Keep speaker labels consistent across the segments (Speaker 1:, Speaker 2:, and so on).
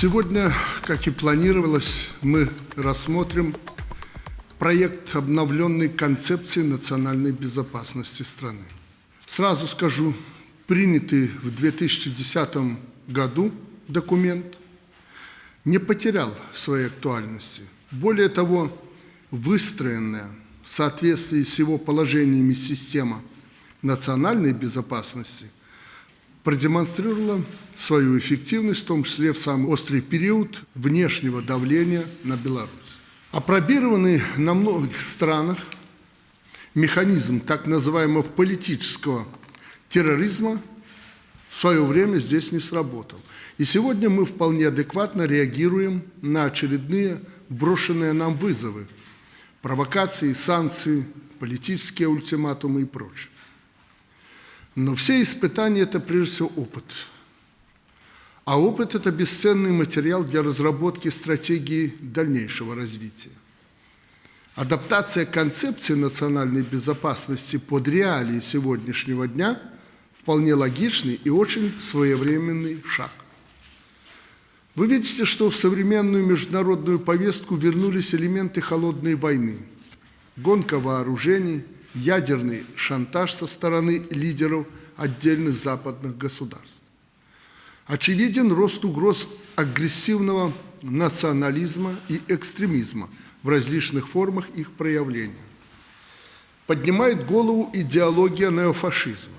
Speaker 1: Сегодня, как и планировалось, мы рассмотрим проект обновленной концепции национальной безопасности страны. Сразу скажу, принятый в 2010 году документ не потерял своей актуальности. Более того, выстроенная в соответствии с его положениями система национальной безопасности продемонстрировала свою эффективность, в том числе в самый острый период внешнего давления на Беларусь. Опробированный на многих странах механизм так называемого политического терроризма в свое время здесь не сработал. И сегодня мы вполне адекватно реагируем на очередные брошенные нам вызовы, провокации, санкции, политические ультиматумы и прочее. Но все испытания – это прежде всего опыт. А опыт – это бесценный материал для разработки стратегии дальнейшего развития. Адаптация концепции национальной безопасности под реалии сегодняшнего дня – вполне логичный и очень своевременный шаг. Вы видите, что в современную международную повестку вернулись элементы холодной войны, гонка вооружений, ядерный шантаж со стороны лидеров отдельных западных государств. Очевиден рост угроз агрессивного национализма и экстремизма в различных формах их проявления. Поднимает голову идеология неофашизма.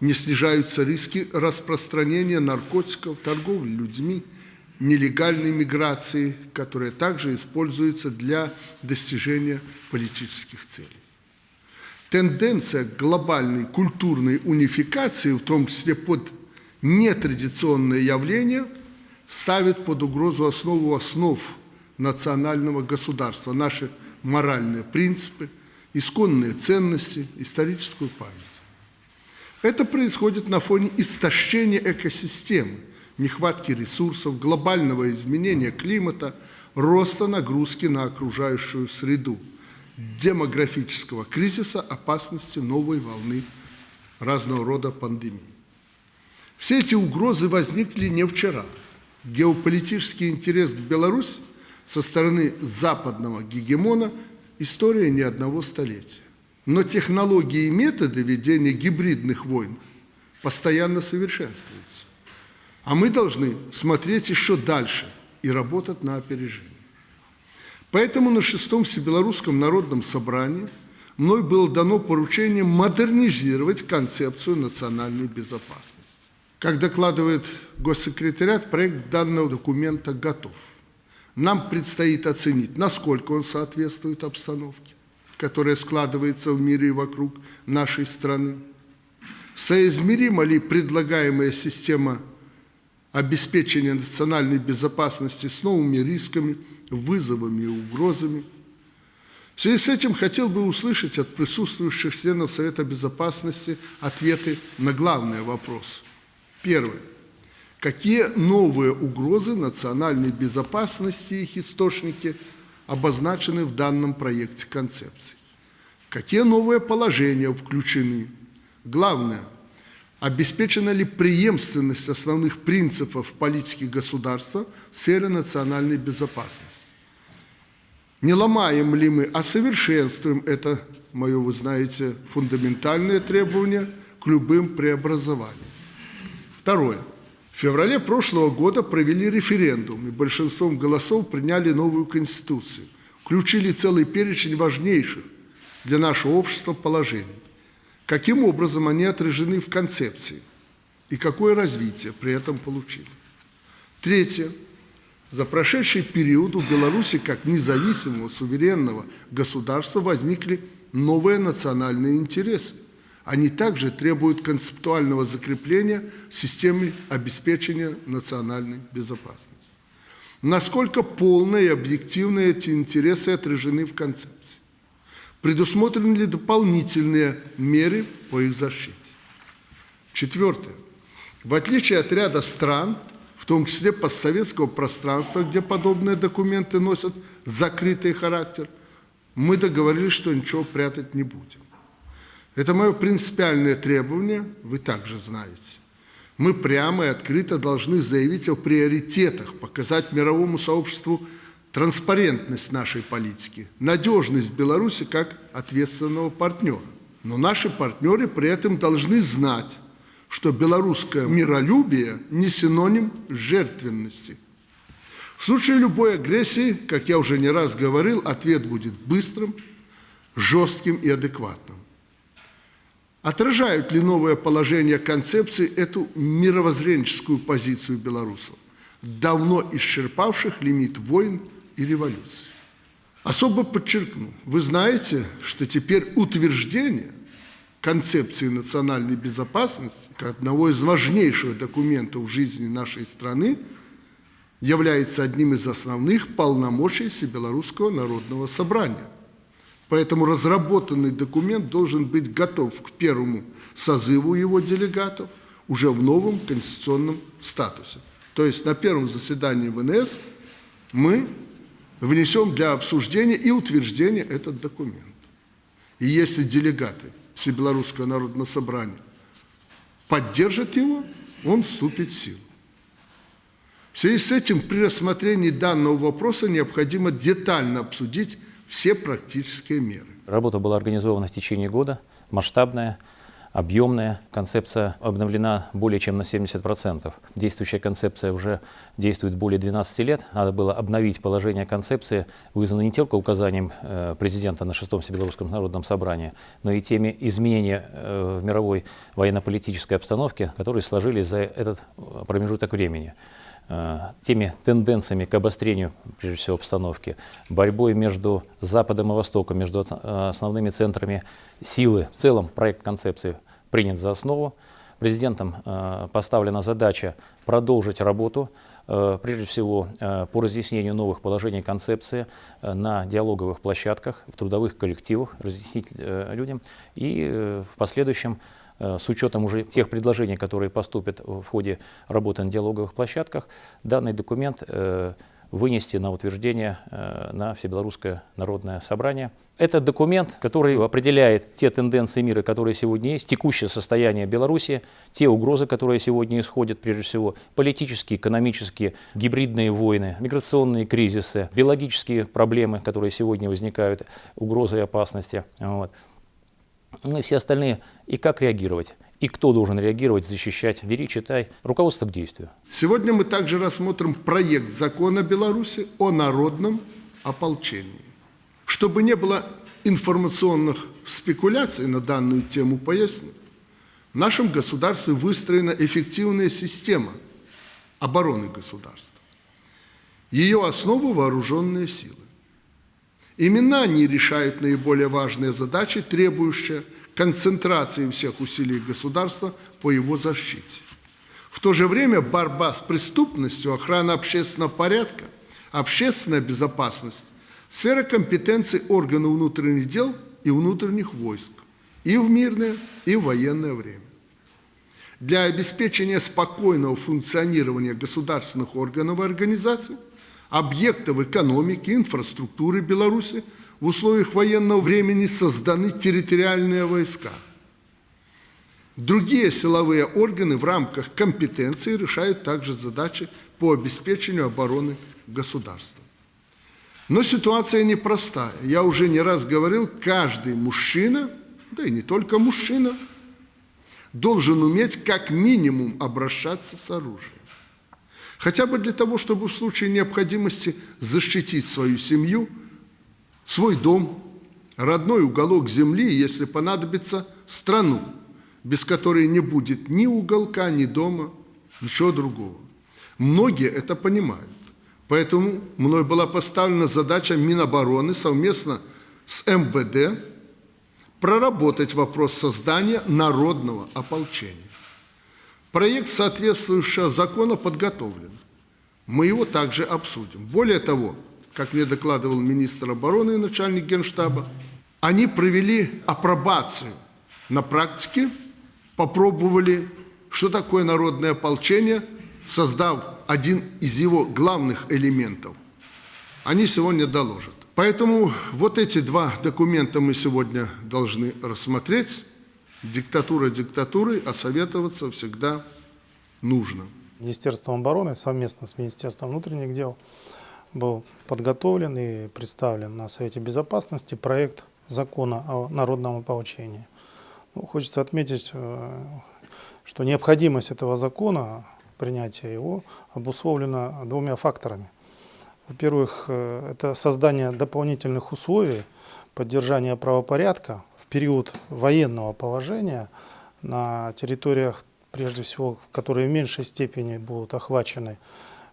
Speaker 1: Не снижаются риски распространения наркотиков, торговли людьми – нелегальной миграции, которая также используется для достижения политических целей. Тенденция глобальной культурной унификации, в том числе под нетрадиционные явления, ставит под угрозу основу основ национального государства, наши моральные принципы, исконные ценности, историческую память. Это происходит на фоне истощения экосистемы, нехватки ресурсов, глобального изменения климата, роста нагрузки на окружающую среду, демографического кризиса, опасности новой волны разного рода пандемий. Все эти угрозы возникли не вчера. Геополитический интерес к Беларуси со стороны западного гегемона – история не одного столетия. Но технологии и методы ведения гибридных войн постоянно совершенствуются. А мы должны смотреть еще дальше и работать на опережение. Поэтому на шестом Всебелорусском народном собрании мной было дано поручение модернизировать концепцию национальной безопасности. Как докладывает госсекретариат, проект данного документа готов. Нам предстоит оценить, насколько он соответствует обстановке, которая складывается в мире и вокруг нашей страны, соизмерима ли предлагаемая система обеспечения национальной безопасности с новыми рисками, вызовами и угрозами. В связи с этим хотел бы услышать от присутствующих членов Совета Безопасности ответы на главный вопрос. Первое. Какие новые угрозы национальной безопасности и их источники обозначены в данном проекте концепции? Какие новые положения включены? Главное – Обеспечена ли преемственность основных принципов политики государства в сфере национальной безопасности? Не ломаем ли мы, а совершенствуем это, мое, вы знаете, фундаментальное требование к любым преобразованиям. Второе. В феврале прошлого года провели референдум и большинством голосов приняли новую Конституцию, включили целый перечень важнейших для нашего общества положений. Каким образом они отражены в концепции и какое развитие при этом получили. Третье. За прошедший период у Беларуси как независимого суверенного государства возникли новые национальные интересы. Они также требуют концептуального закрепления в системе обеспечения национальной безопасности. Насколько полно и объективно эти интересы отражены в концепции? Предусмотрены ли дополнительные меры по их защите? Четвертое. В отличие от ряда стран, в том числе постсоветского пространства, где подобные документы носят закрытый характер, мы договорились, что ничего прятать не будем. Это мое принципиальное требование, вы также знаете. Мы прямо и открыто должны заявить о приоритетах, показать мировому сообществу транспарентность нашей политики, надежность Беларуси как ответственного партнера. Но наши партнеры при этом должны знать, что белорусское миролюбие не синоним жертвенности. В случае любой агрессии, как я уже не раз говорил, ответ будет быстрым, жестким и адекватным. Отражают ли новое положение концепции эту мировоззренческую позицию белорусов, давно исчерпавших лимит войн и революций? Особо подчеркну, вы знаете, что теперь утверждение концепции национальной безопасности, как одного из важнейших документов в жизни нашей страны, является одним из основных полномочий Всебелорусского народного собрания. Поэтому разработанный документ должен быть готов к первому созыву его делегатов уже в новом конституционном статусе. То есть на первом заседании ВНС мы внесем для обсуждения и утверждения этот документ. И если делегаты Всебелорусского народного собрания поддержат его, он вступит в силу. В связи с этим при рассмотрении данного вопроса необходимо детально обсудить все практические меры.
Speaker 2: Работа была организована в течение года, масштабная, объемная. Концепция обновлена более чем на 70%. Действующая концепция уже действует более 12 лет. Надо было обновить положение концепции, вызвано не только указанием э, президента на шестом Всебелорусском народном собрании, но и теми изменений э, в мировой военно-политической обстановке, которые сложились за этот э, промежуток времени. Э, теми тенденциями к обострению, прежде всего, обстановки, борьбой между Западом и Востоком, между э, основными центрами силы. В целом проект концепции принят за основу. Президентом э, поставлена задача продолжить работу, прежде всего, по разъяснению новых положений концепции на диалоговых площадках, в трудовых коллективах, разъяснить людям и в последующем с учетом уже тех предложений, которые поступят в ходе работы на диалоговых площадках, данный документ э, вынести на утверждение э, на Всебелорусское народное собрание. Это документ, который определяет те тенденции мира, которые сегодня есть, текущее состояние Беларуси, те угрозы, которые сегодня исходят, прежде всего, политические, экономические, гибридные войны, миграционные кризисы, биологические проблемы, которые сегодня возникают, угрозы и опасности. Вот ну и все остальные, и как реагировать, и кто должен реагировать, защищать. Бери, читай. Руководство к действию.
Speaker 1: Сегодня мы также рассмотрим проект закона Беларуси о народном ополчении. Чтобы не было информационных спекуляций на данную тему, поясню. В нашем государстве выстроена эффективная система обороны государства. Ее основа – вооруженные силы. Именно они решают наиболее важные задачи, требующие концентрации всех усилий государства по его защите. В то же время борьба с преступностью, охрана общественного порядка, общественная безопасность – сфера компетенции органов внутренних дел и внутренних войск и в мирное, и в военное время. Для обеспечения спокойного функционирования государственных органов и организаций объектов экономики, инфраструктуры Беларуси в условиях военного времени созданы территориальные войска. Другие силовые органы в рамках компетенции решают также задачи по обеспечению обороны государства. Но ситуация непростая. Я уже не раз говорил, каждый мужчина, да и не только мужчина, должен уметь как минимум обращаться с оружием. Хотя бы для того, чтобы в случае необходимости защитить свою семью, свой дом, родной уголок земли, если понадобится, страну, без которой не будет ни уголка, ни дома, ничего другого. Многие это понимают. Поэтому мной была поставлена задача Минобороны совместно с МВД проработать вопрос создания народного ополчения. Проект соответствующего закона подготовлен. Мы его также обсудим. Более того, как мне докладывал министр обороны и начальник генштаба, они провели апробацию на практике, попробовали, что такое народное ополчение, создав один из его главных элементов. Они сегодня доложат. Поэтому вот эти два документа мы сегодня должны рассмотреть диктатура диктатурой, а советоваться всегда нужно.
Speaker 3: Министерством обороны совместно с Министерством внутренних дел был подготовлен и представлен на Совете Безопасности проект закона о народном ополчении. Ну, хочется отметить, э, что необходимость этого закона, принятие его, обусловлено двумя факторами. Во-первых, э, это создание дополнительных условий поддержания правопорядка период военного положения на территориях, прежде всего, которые в меньшей степени будут охвачены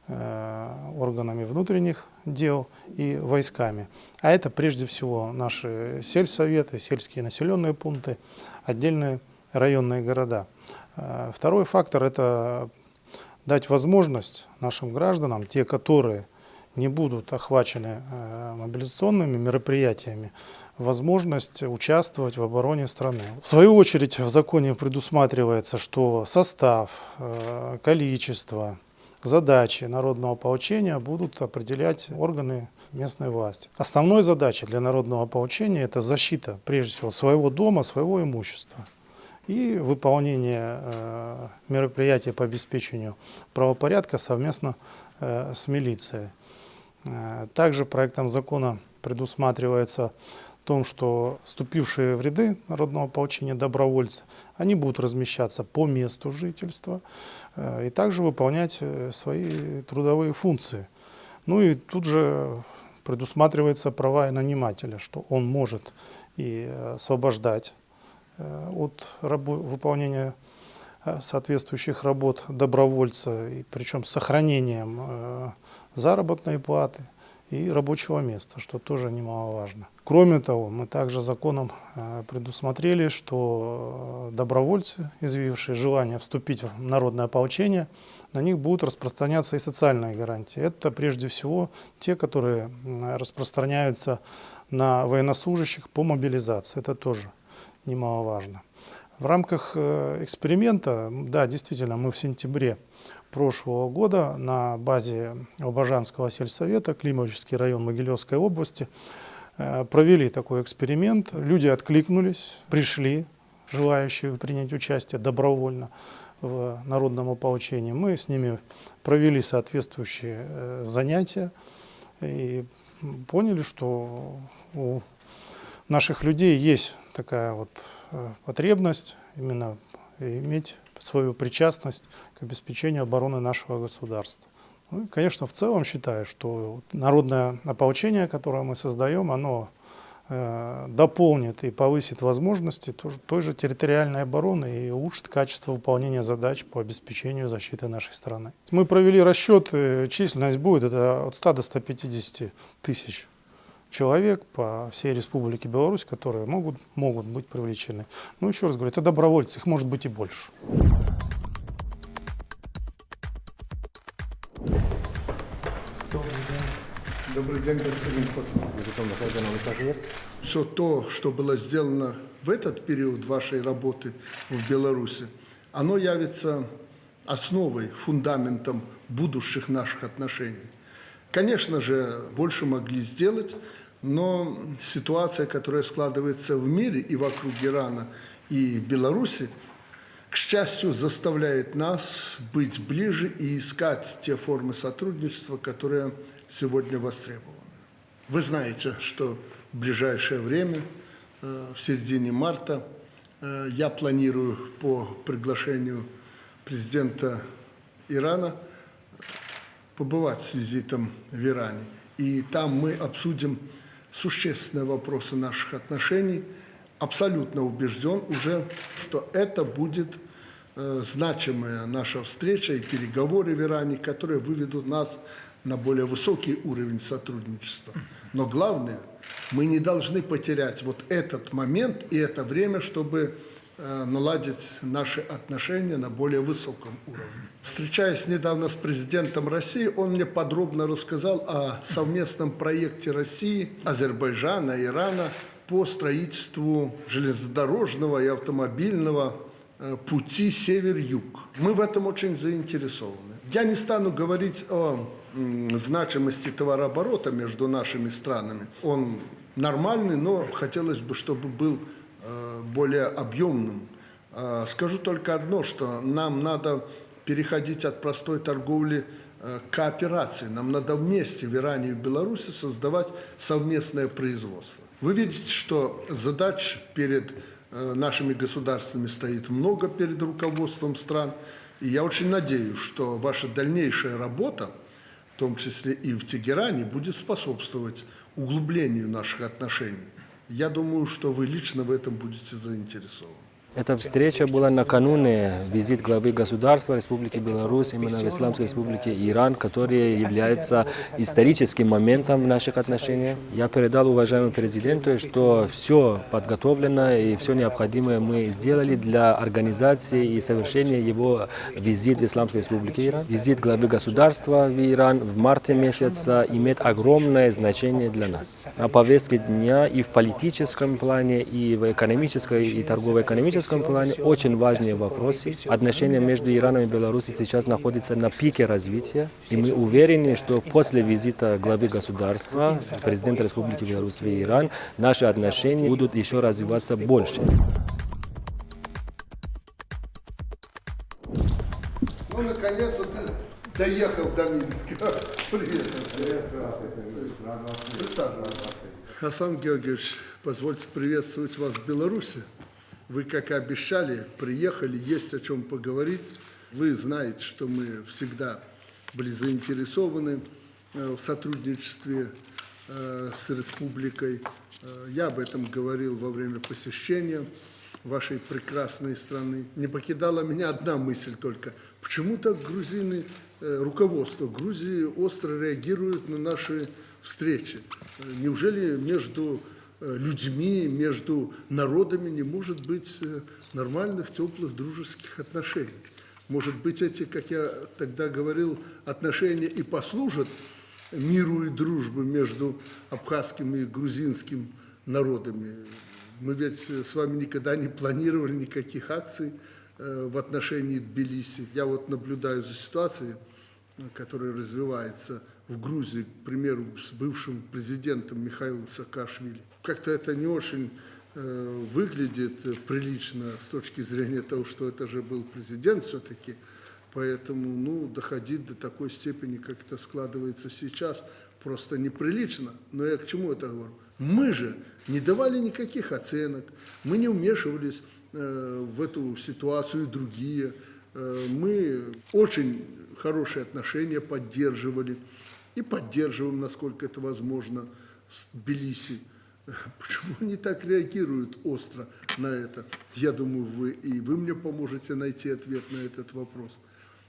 Speaker 3: э, органами внутренних дел и войсками. А это прежде всего наши сельсоветы, сельские населенные пункты, отдельные районные города. Э, Второй фактор – это дать возможность нашим гражданам, те, которые не будут охвачены э, мобилизационными мероприятиями, возможность участвовать в обороне страны. В свою очередь в законе предусматривается, что состав, э, количество, задачи народного ополчения будут определять органы местной власти. Основной задачей для народного ополчения это защита, прежде всего, своего дома, своего имущества и выполнение э, мероприятий по обеспечению правопорядка совместно э, с милицией. Также проектом закона предусматривается том, что вступившие в ряды народного ополчения добровольцы, они будут размещаться по месту жительства э, и также выполнять э, свои трудовые функции. Ну и тут же предусматривается права нанимателя, что он может и э, освобождать от выполнения соответствующих работ добровольца, и причем с сохранением заработной платы и рабочего места, что тоже немаловажно. Кроме того, мы также законом э, предусмотрели, что э, добровольцы, изъявившие желание вступить в народное ополчение, на них будут распространяться и социальные гарантии. Это прежде всего те, которые распространяются на военнослужащих по мобилизации. Это тоже немаловажно. В рамках э, эксперимента, да, действительно, мы в сентябре прошлого года на базе Обожанского сельсовета, Климовический район Могилевской области, э, провели такой эксперимент. Люди откликнулись, пришли, желающие принять участие добровольно в народном ополчении. Мы с ними провели соответствующие э, занятия и поняли, что у наших людей есть такая вот э, потребность именно иметь свою причастность к обеспечению обороны нашего государства. Ну и, конечно, в целом считаю, что народное ополчение, которое мы создаем, оно э, дополнит и повысит возможности тоже- той же территориальной обороны и улучшит качество выполнения задач по обеспечению защиты нашей страны. Мы провели расчеты, численность будет это от 100 до 150 тысяч человек по всей Республике Беларусь, которые могут, могут быть привлечены. Ну, еще раз говорю, это добровольцы, их может быть и больше.
Speaker 1: Добрый день, господин посол. Все то, что было сделано в этот период вашей работы в Беларуси, оно явится основой, фундаментом будущих наших отношений. Конечно же, больше могли сделать, но ситуация, которая складывается в мире и вокруг Ирана и Беларуси, к счастью, заставляет нас быть ближе и искать те формы сотрудничества, которые сегодня востребованы. Вы знаете, что в ближайшее время, э, в середине марта, э, я планирую по приглашению президента Ирана побывать с визитом в Иране. И там мы обсудим существенные вопросы наших отношений. Абсолютно убежден уже, что это будет э, значимая наша встреча и переговоры в Иране, которые выведут нас на более высокий уровень сотрудничества. Но главное, мы не должны потерять вот этот момент и это время, чтобы наладить наши отношения на более высоком уровне. Встречаясь недавно с президентом России, он мне подробно рассказал о совместном проекте России, Азербайджана, Ирана по строительству железнодорожного и автомобильного э, пути север-юг. Мы в этом очень заинтересованы. Я не стану говорить о значимости товарооборота между нашими странами. Он нормальный, но хотелось бы, чтобы был э, более объемным. Э, Скажу только одно, что нам надо переходить от простой торговли э, к кооперации. Нам надо вместе в Иране и в Беларуси создавать совместное производство. Вы видите, что задач перед э, нашими государствами стоит много перед руководством стран. И я очень надеюсь, что ваша дальнейшая работа, в том числе и в Тегеране, будет способствовать углублению наших отношений. Я думаю, что вы лично в этом будете заинтересованы.
Speaker 4: Эта встреча была накануне визит главы государства Республики Беларусь именно в Исламской Республике Иран, который является историческим моментом в наших отношениях. Я передал уважаемому президенту, что все подготовлено и все необходимое мы сделали для организации и совершения его визит в Исламскую Республику Иран. Визит главы государства в Иран в марте месяца имеет огромное значение для нас. На повестке дня и в политическом плане, и в экономической и торгово-экономическом плане очень важные вопросы. Отношения между Ираном и Беларусью сейчас находятся на пике развития. И мы уверены, что после визита главы государства, президента Республики Беларусь в Иран, наши отношения будут еще развиваться больше.
Speaker 1: Ну, наконец-то ты доехал до Минска. Привет. Асан Георгиевич, позвольте приветствовать вас в Беларуси. Вы, как обещали, приехали, есть о чем поговорить. Вы знаете, что мы всегда были заинтересованы э, в сотрудничестве э, с республикой. Э, Я об этом говорил во время посещения вашей прекрасной страны. Не покидала меня одна мысль только. Почему-то грузины, руководство Грузии остро реагирует на наши встречи. Неужели между людьми, между народами не может быть э, нормальных, теплых, дружеских отношений? Может быть, эти, как я тогда говорил, отношения и послужат миру и дружбе между абхазским и грузинским народами. Мы ведь с вами никогда не планировали никаких акций э, в отношении Тбилиси. Я вот наблюдаю за ситуацией, э, которая развивается в Грузии, к примеру, с бывшим президентом Михаилом Саакашвили. Как-то это не очень э, выглядит прилично с точки зрения того, что это же был президент все-таки. Поэтому, ну, доходить до такой степени, как это складывается сейчас, просто неприлично. Но я к чему это говорю? Мы же не давали никаких оценок, мы не вмешивались э, в эту ситуацию и другие. Э, мы очень хорошие отношения поддерживали и поддерживаем, насколько это возможно, с Тбилиси. Почему они так реагируют остро на это? Я думаю, вы и вы мне поможете найти ответ на этот вопрос.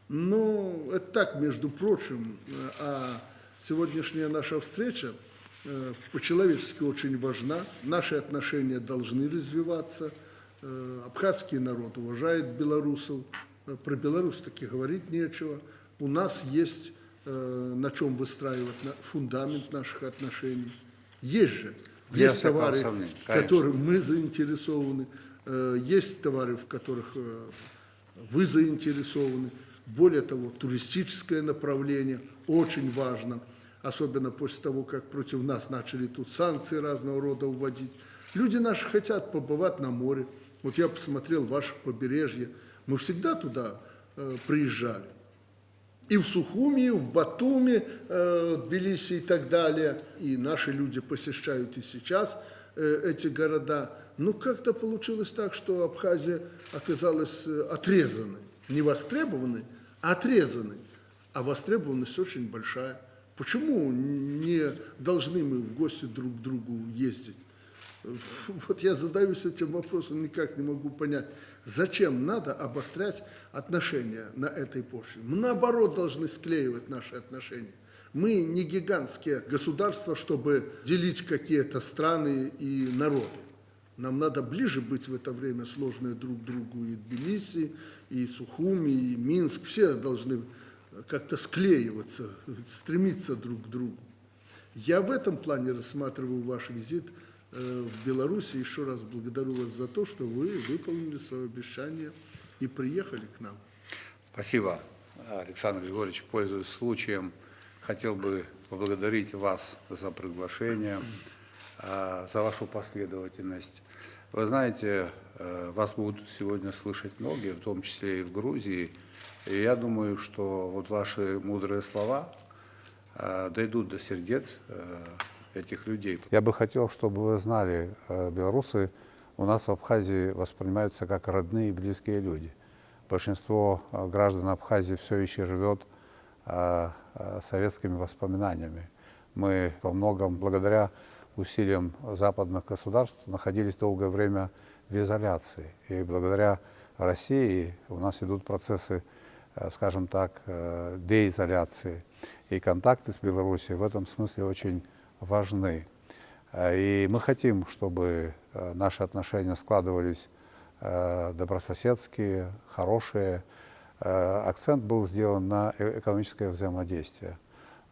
Speaker 1: Ну, это так, между прочим, а сегодняшняя наша встреча э, по-человечески очень важна. Наши отношения должны развиваться. Э, Абхазский народ уважает белорусов. Э, Про Беларусь таки говорить нечего. У нас есть на чем выстраивать фундамент наших отношений. Есть же.
Speaker 5: Без
Speaker 1: Есть товары, в которых мы заинтересованы. Э, Есть товары, в которых э, вы заинтересованы. Более того, туристическое направление очень важно, особенно после того, как против нас начали тут санкции разного рода вводить. Люди наши хотят побывать на море. Вот я посмотрел ваше побережье. Мы всегда туда э, приезжали. И в Сухуми, и в Батуми, э, Тбилиси и так далее. И наши люди посещают и сейчас э, эти города. Но как-то получилось так, что Абхазия оказалась э, отрезанной. Не востребованной, а отрезанной. А востребованность очень большая. Почему не должны мы в гости друг к другу ездить? Вот я задаюсь этим вопросом, никак не могу понять, зачем надо обострять отношения на этой почве. Мы, наоборот, должны склеивать наши отношения. Мы не гигантские государства, чтобы делить какие-то страны и народы. Нам надо ближе быть в это время сложные друг другу и Тбилиси, и Сухуми, и Минск. Все должны как-то склеиваться, стремиться друг к другу. Я в этом плане рассматриваю ваш визит в Беларуси. Еще раз благодарю вас за то, что вы выполнили свое обещание и приехали к нам.
Speaker 5: Спасибо, Александр Григорьевич. Пользуясь случаем, хотел бы поблагодарить вас за приглашение, а, за вашу последовательность. Вы знаете, э, вас будут сегодня слышать многие, в том числе и в Грузии. И я думаю, что вот ваши мудрые слова э, дойдут до сердец э, этих людей.
Speaker 6: Я бы хотел, чтобы вы знали, э, белорусы у нас в Абхазии воспринимаются как родные и близкие люди. Большинство э, граждан Абхазии все еще живет э, советскими воспоминаниями. Мы во многом, благодаря усилиям западных государств, находились долгое время в изоляции. И благодаря России у нас идут процессы, скажем так, деизоляции. И контакты с Белоруссией в этом смысле очень важны. Э, И мы хотим, чтобы э, наши отношения складывались э, добрососедские, хорошие. Акцент был сделан на экономическое взаимодействие.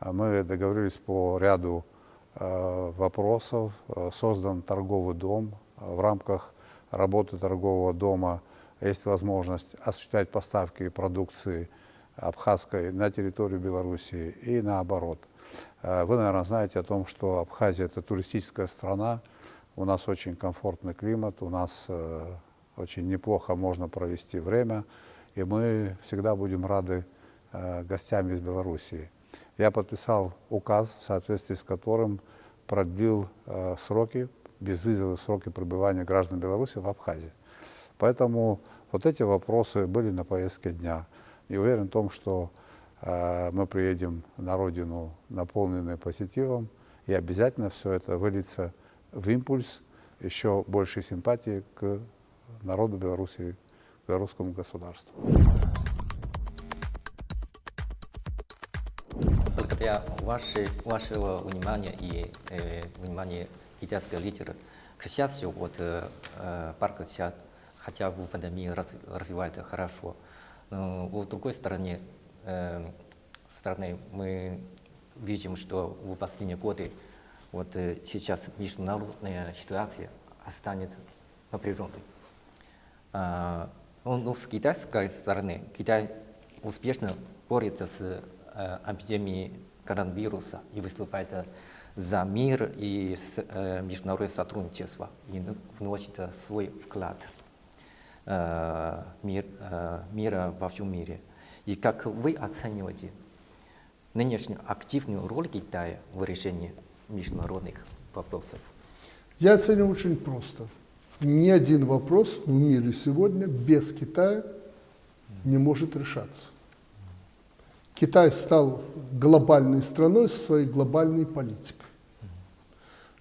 Speaker 6: А Мы договорились по ряду вопросов, создан торговый дом. В рамках работы торгового дома есть возможность осуществлять поставки продукции абхазской на территорию Белоруссии и наоборот. Э, Вы, наверное, знаете о том, что Абхазия – это туристическая страна, у нас очень комфортный климат, у нас э, очень неплохо можно провести время, и мы всегда будем рады э, гостям из Белоруссии. Я подписал указ, в соответствии с которым продлил сроки, безвизовые сроки пребывания граждан Беларуси в Абхазии. Поэтому вот эти вопросы были на повестке дня. И уверен в том, что мы приедем на родину наполненные позитивом, и обязательно все это выльется в импульс еще большей симпатии к народу Беларуси, к белорусскому государству.
Speaker 7: благодаря вашей, вашего внимания и э, внимания китайского лидера, к счастью, вот э, э, парк сейчас хотя бы пандемии раз- развивается хорошо. Но с другой стороны, э, стороны мы видим, что в последние годы вот э, сейчас международная ситуация станет напряженной. А, ну, ну, с китайской стороны, Китай успешно борется с э, эпидемией коронавируса и выступает за мир и э, международное сотрудничество и н- вносит свой вклад э, мир, э, мира во всем мире. И как вы оцениваете нынешнюю активную роль Китая в решении международных вопросов?
Speaker 1: Я оцениваю очень просто. Ни один вопрос в мире сегодня без Китая не может решаться. Китай стал глобальной страной со своей глобальной политикой.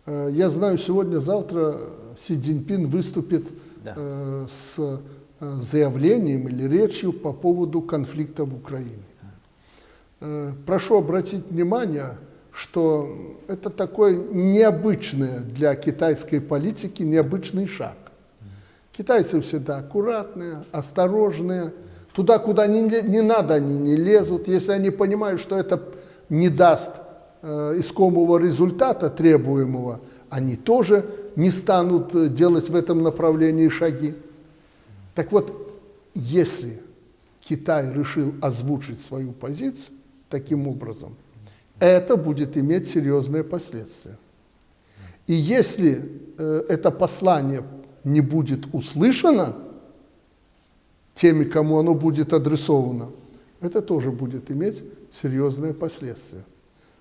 Speaker 1: Э, Я знаю, сегодня-завтра Си Цзиньпин выступит
Speaker 7: Да.
Speaker 1: э, с заявлением или речью по поводу конфликта в Украине. Э, Прошу обратить внимание, что это такой необычный для китайской политики необычный шаг. Китайцы всегда аккуратные, осторожные. Туда, куда не, не надо, они не лезут. Если они понимают, что это не даст э, искомого результата требуемого, они тоже не станут э, делать в этом направлении шаги. Так вот, если Китай решил озвучить свою позицию таким образом, это будет иметь серьезные последствия. И если э, это послание не будет услышано теми, кому оно будет адресовано, это тоже будет иметь серьезные последствия.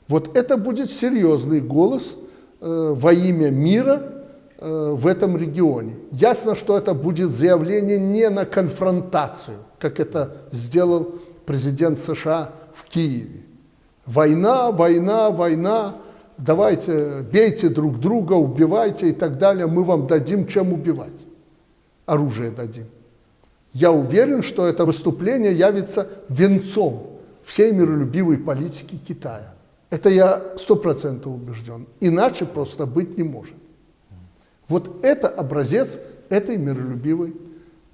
Speaker 1: Вот это будет серьезный голос э, во имя мира в этом регионе. Ясно, что это будет заявление не на конфронтацию, как это сделал президент США в Киеве. Война, война, война, давайте бейте друг друга, убивайте и так далее, мы вам дадим чем убивать. Оружие дадим. Я уверен, что это выступление явится венцом всей миролюбивой политики Китая. Это я сто процентов убежден. Иначе просто быть не может. Вот это образец этой миролюбивой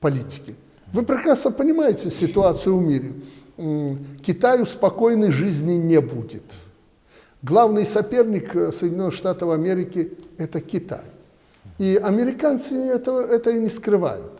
Speaker 1: политики. Вы прекрасно понимаете ситуацию в мире. Китаю спокойной жизни не будет. Главный соперник э, Соединенных Штатов Америки – это Китай. И американцы этого, это и не скрывают.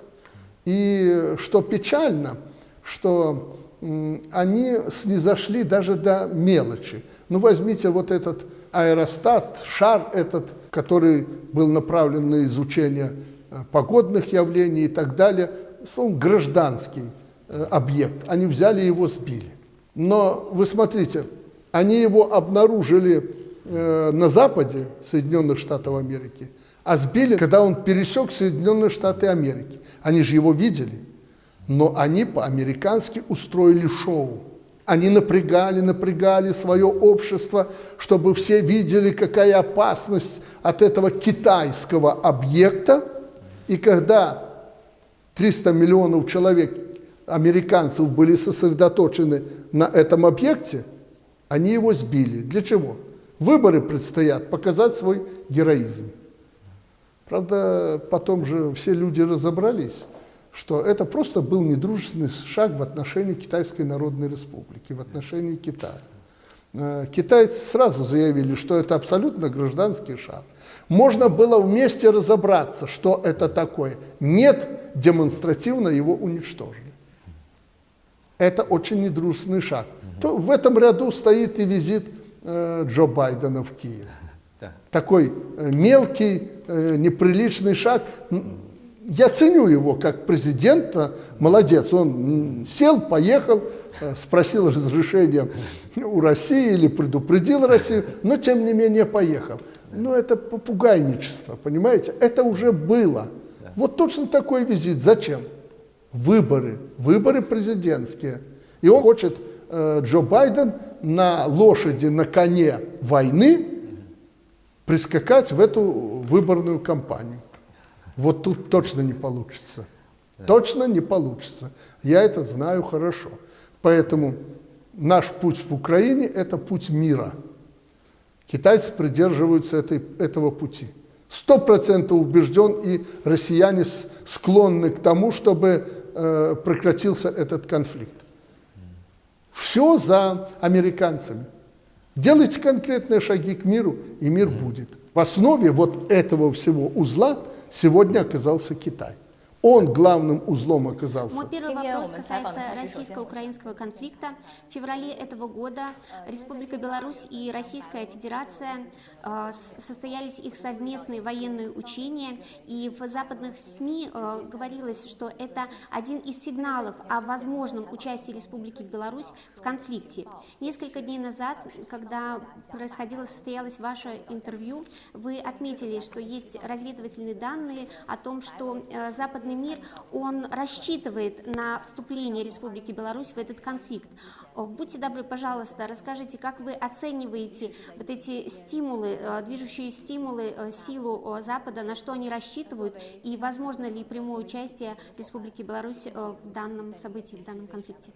Speaker 1: И что печально, что они снизошли даже до мелочи. Ну, возьмите вот этот аэростат, шар этот, который был направлен на изучение э, погодных явлений и так далее. Словом, гражданский э, объект. Они взяли его, сбили. Но вы смотрите, они его обнаружили э, на западе Соединенных Штатов Америки, а сбили, когда он пересек Соединенные Штаты Америки. Они же его видели, но они по-американски устроили шоу. Они напрягали, напрягали свое общество, чтобы все видели, какая опасность от этого китайского объекта. И когда 300 миллионов человек, американцев, были сосредоточены на этом объекте, они его сбили. Для чего? Выборы предстоят, показать свой героизм. Правда, потом же все люди разобрались, что это просто был недружественный шаг в отношении Китайской Народной Республики, в отношении Китая. Э, Китайцы сразу заявили, что это абсолютно гражданский шаг. Можно было вместе разобраться, что это такое. Нет, демонстративно его уничтожили. Это очень недружественный шаг. То в этом ряду стоит и визит э, Джо Байдена в Киев.
Speaker 7: Да.
Speaker 1: Такой э, мелкий, э, неприличный шаг. Я ценю его как президента, молодец. Он сел, поехал, э, спросил разрешения у России или предупредил Россию, но тем не менее поехал. Но это попугайничество, понимаете? Это уже было. Вот точно такой визит. Зачем? Выборы, выборы президентские. И он хочет, э, Джо Байден, на лошади, на коне войны прискакать в эту выборную кампанию. Вот тут точно не получится. Точно не получится. Я это знаю хорошо. Поэтому наш путь в Украине – это путь мира. Китайцы придерживаются этой, этого пути. Сто процентов убежден, и россияне склонны к тому, чтобы э, прекратился этот конфликт. Все за американцами. Делайте конкретные шаги к миру, и мир будет. В основе вот этого всего узла сегодня оказался Китай. Он главным узлом оказался.
Speaker 8: Мой первый вопрос касаетсяроссийско-украинского конфликта. В феврале этого года Республика Беларусь и Российская Федерация э, состоялись их совместные военные учения, и в западных СМИ э, говорилось, что это один из сигналов о возможном участии Республики Беларусь в конфликте. Несколько дней назад, когда происходило, состоялось ваше интервью, вы отметили, что есть разведывательные данные о том, что э, западный мир, он рассчитывает на вступление Республики Беларусь в этот конфликт. О, Будьте добры, пожалуйста, расскажите, как вы оцениваете вот эти стимулы, э, движущие стимулы, э, силу э, Запада, на что они рассчитывают, и возможно ли прямое участие Республики Беларусь э, в данном событии, в данном конфликте?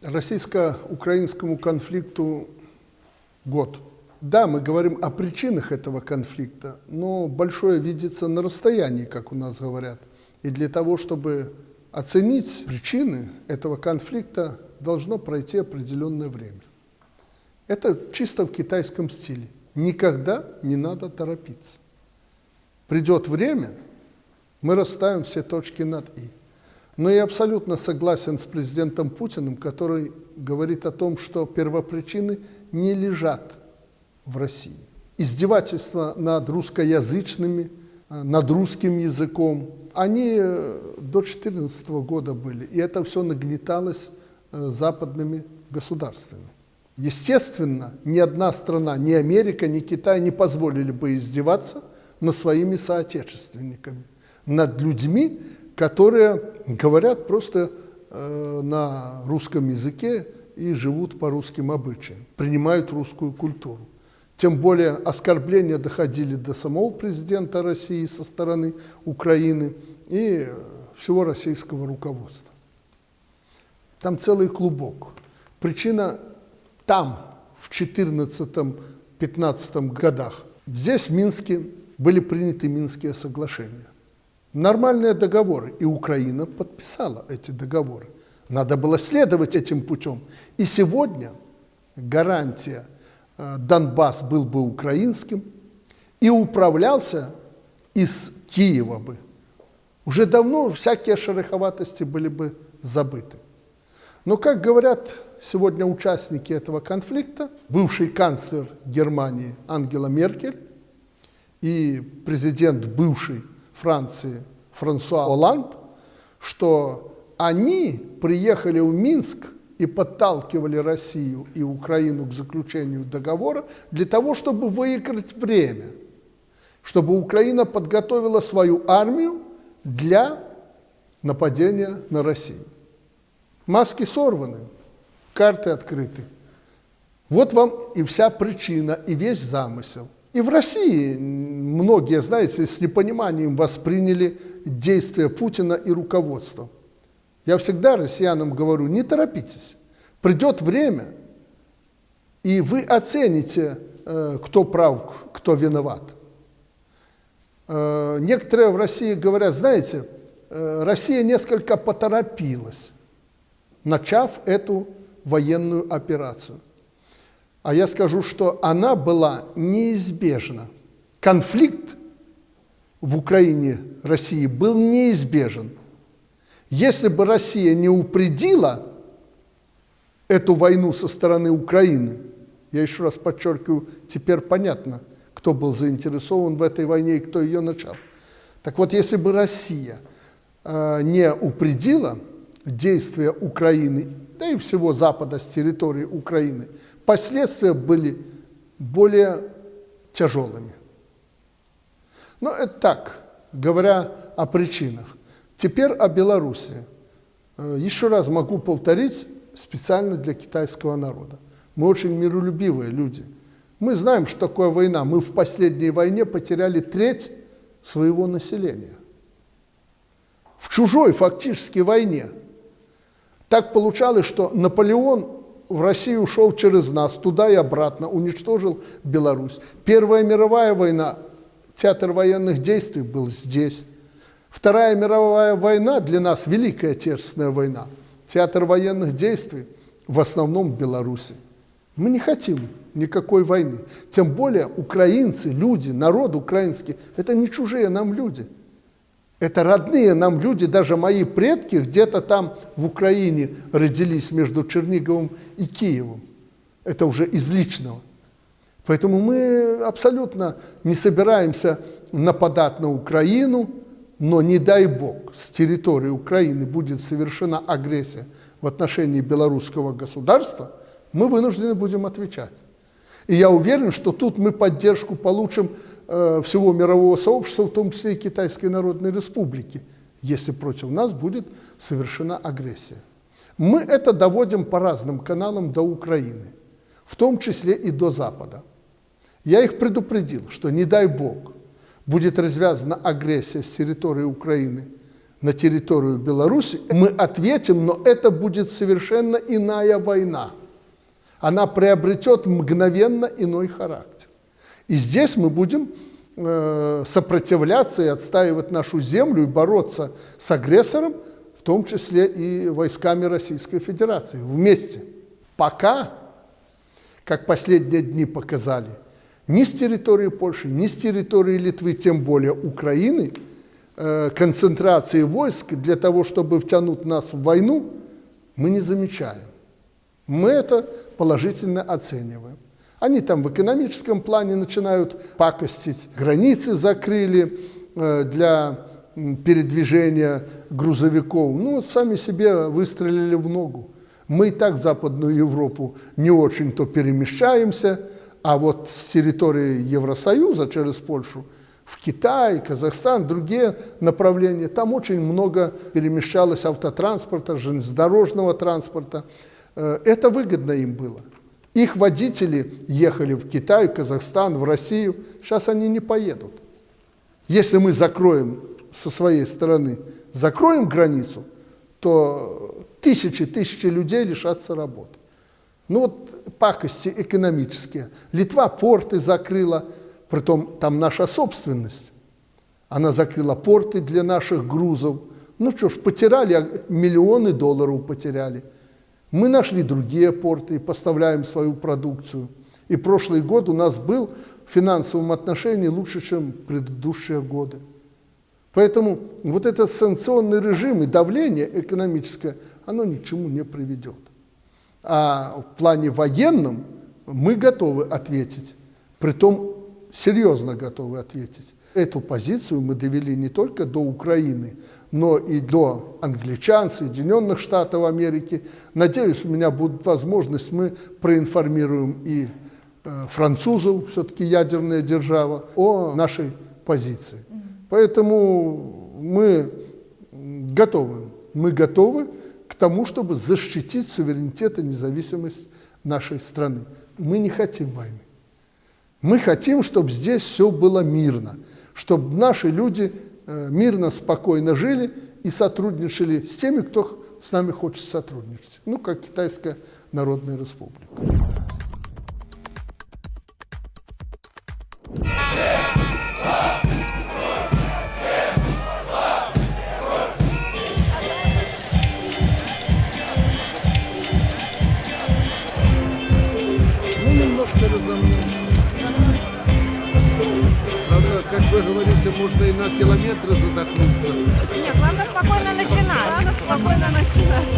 Speaker 1: Российско-украинскому конфликту год. Да, мы говорим о причинах этого конфликта, но большое видится на расстоянии, как у нас говорят. И для того, чтобы оценить причины этого конфликта, должно пройти определенное время. Это чисто в китайском стиле. Никогда не надо торопиться. Придет время, мы расставим все точки над «и». Но я абсолютно согласен с президентом Путиным, который говорит о том, что первопричины не лежат в России. Издевательства над русскоязычными, э, над русским языком, они э, до 2014 года были, и это все нагнеталось э, западными государствами. Естественно, ни одна страна, ни Америка, ни Китай не позволили бы издеваться над своими соотечественниками, над людьми, которые говорят просто на русском языке и живут по русским обычаям, принимают русскую культуру. Тем более оскорбления доходили до самого президента России со стороны Украины и всего российского руководства. Там целый клубок. Причина там, в 14-15 годах. Здесь, в Минске, были приняты Минские соглашения. Нормальные договоры, и Украина подписала эти договоры. Надо было следовать этим путем. И сегодня гарантия Донбасс был бы украинским и управлялся из Киева бы. Уже давно всякие шероховатости были бы забыты. Но, как говорят сегодня участники этого конфликта, бывший канцлер Германии Ангела Меркель и президент бывшей Франции Франсуа Оланд, что они приехали в Минск и подталкивали Россию и Украину к заключению договора для того, чтобы выиграть время, чтобы Украина подготовила свою армию для нападения на Россию. Маски сорваны, карты открыты. Вот вам и вся причина, и весь замысел. И в России многие, знаете, с непониманием восприняли действия Путина и руководства. Я всегда россиянам говорю, не торопитесь. Придет время, и вы оцените, э, кто прав, кто виноват. Э, некоторые в России говорят, знаете, э, Россия несколько поторопилась, начав эту военную операцию. А я скажу, что она была неизбежна. Конфликт в Украине, России был неизбежен. Если бы Россия не упредила эту войну со стороны Украины, я еще раз подчеркиваю, теперь понятно, кто был заинтересован в этой войне и кто ее начал. Так вот, если бы Россия э, не упредила действия Украины, да и всего Запада с территории Украины, последствия были более тяжелыми. Но это так, говоря о причинах. Теперь о Беларуси. Э, еще раз могу повторить специально для китайского народа. Мы очень миролюбивые люди. Мы знаем, что такое война. Мы в последней войне потеряли треть своего населения. В чужой фактически войне. Так получалось, что Наполеон в Россию ушел через нас, туда и обратно, уничтожил Беларусь. Первая мировая война, театр военных действий был здесь. Вторая мировая война для нас, Великая Отечественная война, театр военных действий в основном в Беларуси. Мы не хотим никакой войны. Тем более украинцы, люди, народ украинский, это не чужие нам люди – это родные нам люди, даже мои предки где-то там в Украине родились между Черниговым и Киевом. Это уже из личного. Поэтому мы абсолютно не собираемся нападать на Украину, но не дай бог с территории Украины будет совершена агрессия в отношении белорусского государства, мы вынуждены будем отвечать. И я уверен, что тут мы поддержку получим Э, всего мирового сообщества, в том числе и Китайской Народной Республики, если против нас будет совершена агрессия. Мы это доводим по разным каналам до Украины, в том числе и до Запада. Я их предупредил, что не дай Бог будет развязана агрессия с территории Украины на территорию Беларуси, мы ответим, но это будет совершенно иная война. Она приобретет мгновенно иной характер. И здесь мы будем э, сопротивляться и отстаивать нашу землю и бороться с агрессором, в том числе и войсками Российской Федерации, вместе. Пока, как последние дни показали, ни с территории Польши, ни с территории Литвы, тем более Украины, э, концентрации войск для того, чтобы втянуть нас в войну, мы не замечаем. Мы это положительно оцениваем. Они там в экономическом плане начинают пакостить, границы закрыли э, для передвижения грузовиков. Ну вот сами себе выстрелили в ногу. Мы и так в Западную Европу не очень-то перемещаемся, а вот с территории Евросоюза через Польшу в Китай, Казахстан, другие направления, там очень много перемещалось автотранспорта, железнодорожного транспорта. Э, это выгодно им было. Их водители ехали в Китай, Казахстан, в Россию. Сейчас они не поедут. Если мы закроем со своей стороны, закроем границу, то тысячи, тысячи людей лишатся работы. Ну вот пакости экономические. Литва порты закрыла, притом там наша собственность. Она закрыла порты для наших грузов. Ну что ж, потеряли, а миллионы долларов потеряли – мы нашли другие порты и поставляем свою продукцию. И прошлый год у нас был в финансовом отношении лучше, чем предыдущие годы. Поэтому вот этот санкционный режим и давление экономическое, оно ни к чему не приведет. А в плане военном мы готовы ответить. Притом серьезно готовы ответить. Эту позицию мы довели не только до Украины, но и до англичан, Соединенных Штатов Америки. Надеюсь, у меня будет возможность, мы проинформируем и э, французов, все-таки ядерная держава, о нашей позиции. Поэтому мы готовы. Мы готовы к тому, чтобы защитить суверенитет и независимость нашей страны. Мы не хотим войны. Мы хотим, чтобы здесь все было мирно, чтобы наши люди э, мирно, спокойно жили и сотрудничали с теми, кто с нами хочет сотрудничать. Ну, как Китайская Народная Республика. Ну, Вы говорите, можно и на километры задохнуться.
Speaker 9: Нет, главное спокойно начинать. Главное спокойно начинать.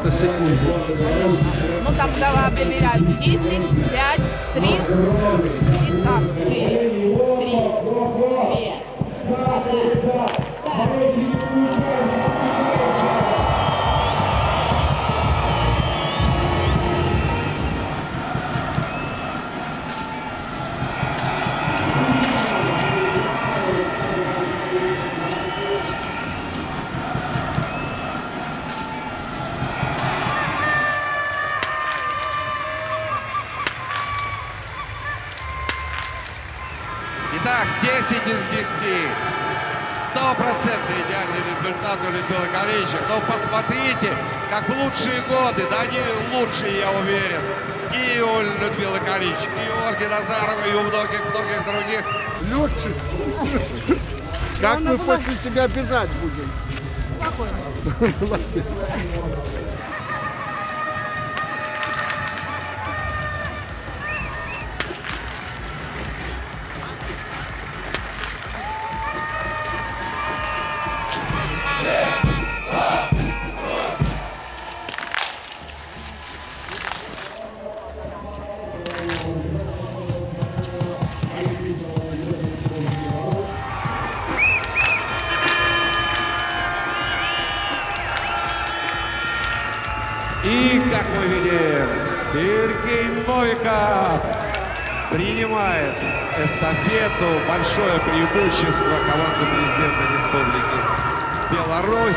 Speaker 1: Объявляют до старта секунду.
Speaker 9: Ну там
Speaker 1: мы после тебя бежать будем?
Speaker 9: Спокойно.
Speaker 10: принимает эстафету. Большое преимущество команды президента Республики Беларусь.